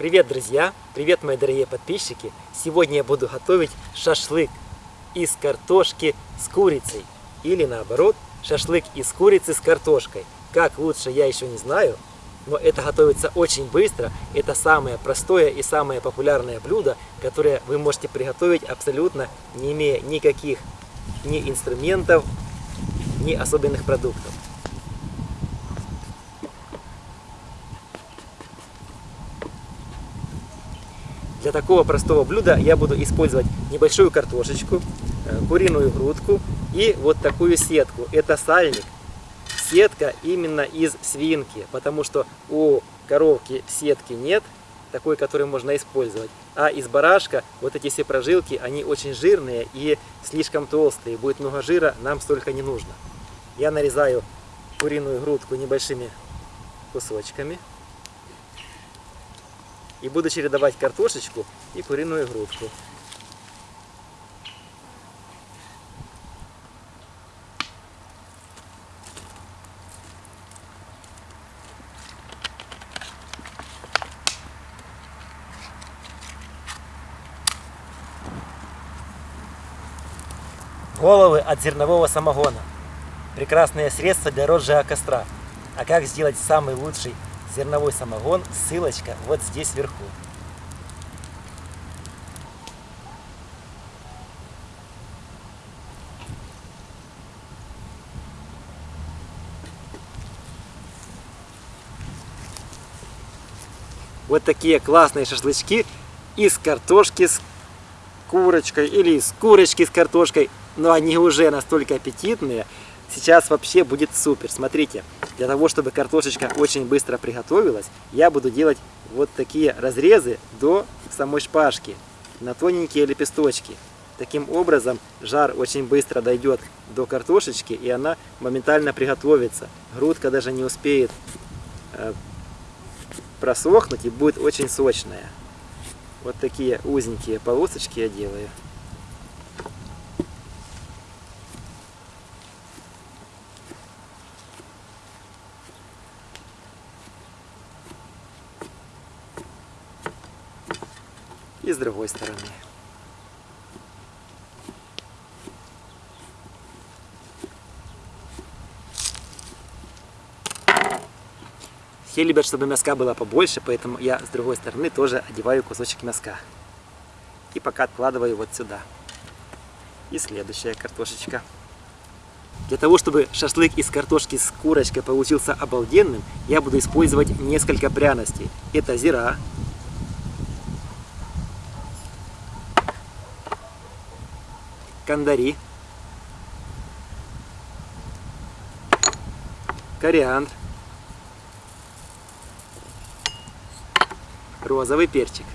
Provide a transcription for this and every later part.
Привет, друзья! Привет, мои дорогие подписчики! Сегодня я буду готовить шашлык из картошки с курицей. Или наоборот, шашлык из курицы с картошкой. Как лучше, я еще не знаю, но это готовится очень быстро. Это самое простое и самое популярное блюдо, которое вы можете приготовить абсолютно не имея никаких ни инструментов, ни особенных продуктов. Для такого простого блюда я буду использовать небольшую картошечку, э, куриную грудку и вот такую сетку. Это сальник. Сетка именно из свинки, потому что у коровки сетки нет, такой, который можно использовать. А из барашка вот эти все прожилки, они очень жирные и слишком толстые. Будет много жира, нам столько не нужно. Я нарезаю куриную грудку небольшими кусочками. И буду чередовать картошечку и куриную грудку. Головы от зернового самогона. Прекрасное средство для розжига костра. А как сделать самый лучший зерновой самогон, ссылочка вот здесь вверху. Вот такие классные шашлычки из картошки с курочкой или из курочки с картошкой. Но они уже настолько аппетитные. Сейчас вообще будет супер. Смотрите, для того, чтобы картошечка очень быстро приготовилась, я буду делать вот такие разрезы до самой шпажки на тоненькие лепесточки. Таким образом, жар очень быстро дойдет до картошечки, и она моментально приготовится. Грудка даже не успеет э, просохнуть и будет очень сочная. Вот такие узенькие полосочки я делаю. Другой стороны. Все любят, чтобы мяска было побольше, поэтому я с другой стороны тоже одеваю кусочек мяска. И пока откладываю вот сюда. И следующая картошечка. Для того, чтобы шашлык из картошки с курочкой получился обалденным, я буду использовать несколько пряностей. Это зира, кандари, кориандр, розовый перчик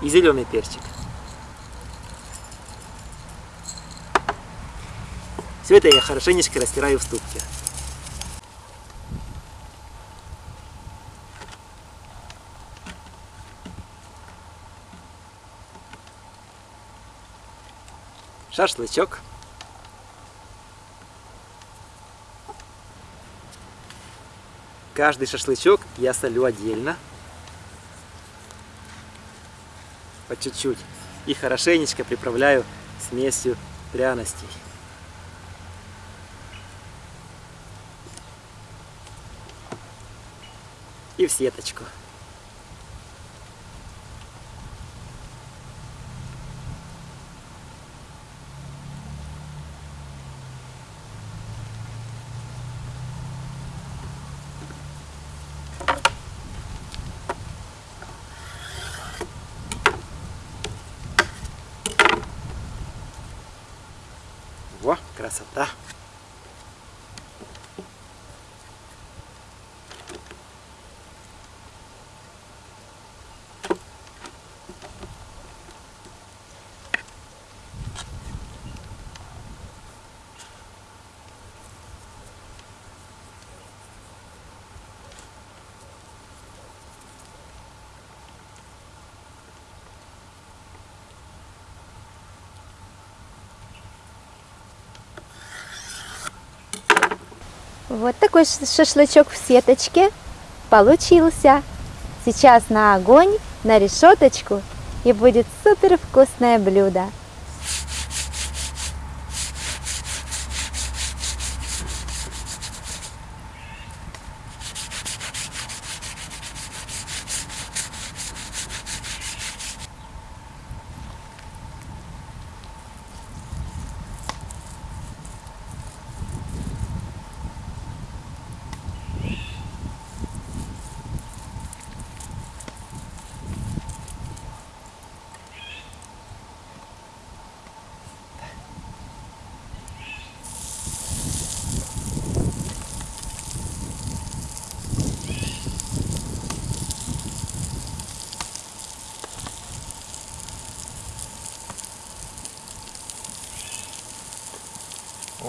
и зеленый перчик. Все это я хорошенечко растираю в ступке. Шашлычок. Каждый шашлычок я солю отдельно. По чуть-чуть. И хорошенечко приправляю смесью пряностей. И в сеточку. Во, красота! Вот такой шашлычок в сеточке. получился. Сейчас на огонь, на решеточку и будет супер вкусное блюдо.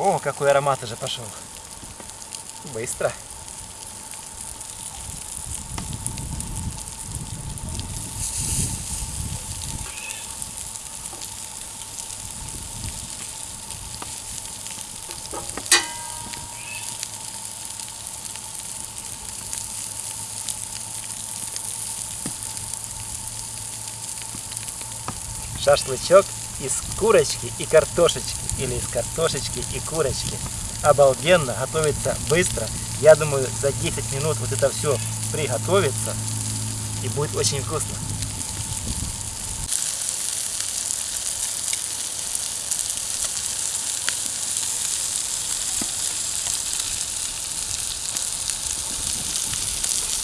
О, какой аромат уже пошел. Быстро. Шашлычок из курочки и картошечки или из картошечки и курочки. Обалденно, готовится быстро. Я думаю, за 10 минут вот это все приготовится и будет очень вкусно.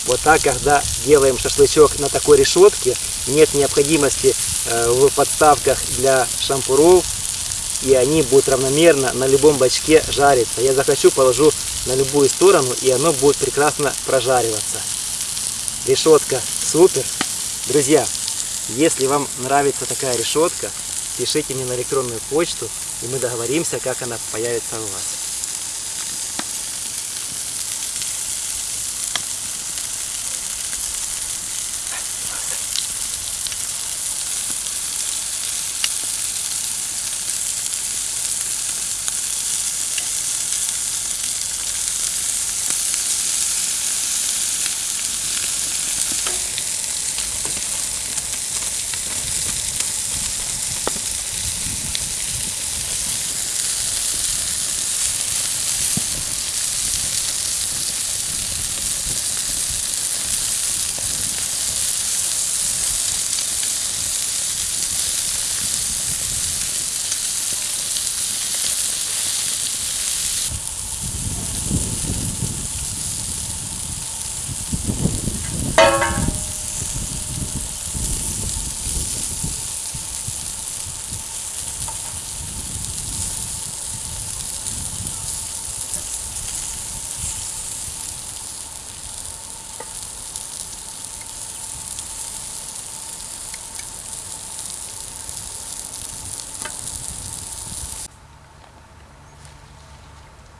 Вот так, когда делаем шашлычок на такой решетке, нет необходимости в подставках для шампуров, и они будут равномерно на любом бачке жариться. Я захочу, положу на любую сторону, и оно будет прекрасно прожариваться. Решетка супер. Друзья, если вам нравится такая решетка, пишите мне на электронную почту, и мы договоримся, как она появится у вас.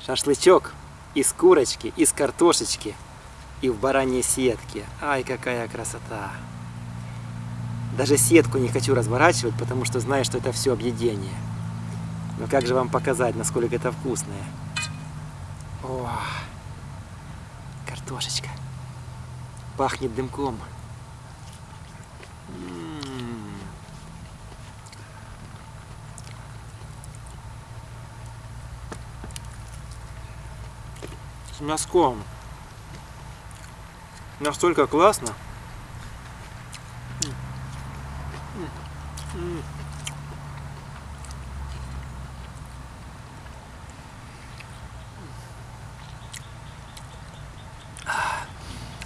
Шашлычок из курочки, из картошечки и в бараньей сетке. Ай, какая красота! Даже сетку не хочу разворачивать, потому что знаю, что это все объедение. Но как же вам показать, насколько это вкусное? О, картошечка. Пахнет дымком. С мяском. Настолько классно.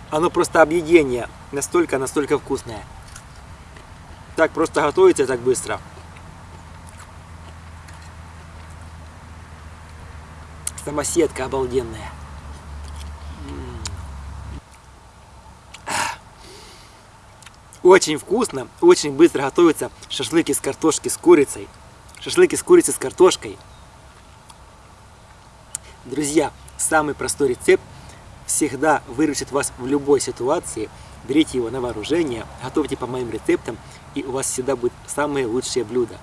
Оно просто объедение. Настолько-настолько вкусное. Так просто готовится так быстро. Самосетка обалденная. Очень вкусно, очень быстро готовится шашлык из картошки с курицей. Шашлык из курицы с картошкой. Друзья, самый простой рецепт всегда выручит вас в любой ситуации. Берите его на вооружение, готовьте по моим рецептам, и у вас всегда будет самые лучшие блюда.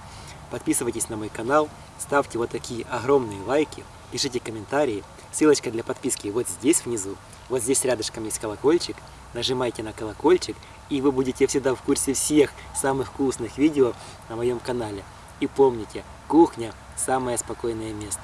Подписывайтесь на мой канал, ставьте вот такие огромные лайки, пишите комментарии. Ссылочка для подписки вот здесь внизу. Вот здесь рядышком есть колокольчик. Нажимайте на колокольчик, и вы будете всегда в курсе всех самых вкусных видео на моем канале. И помните, кухня – самое спокойное место.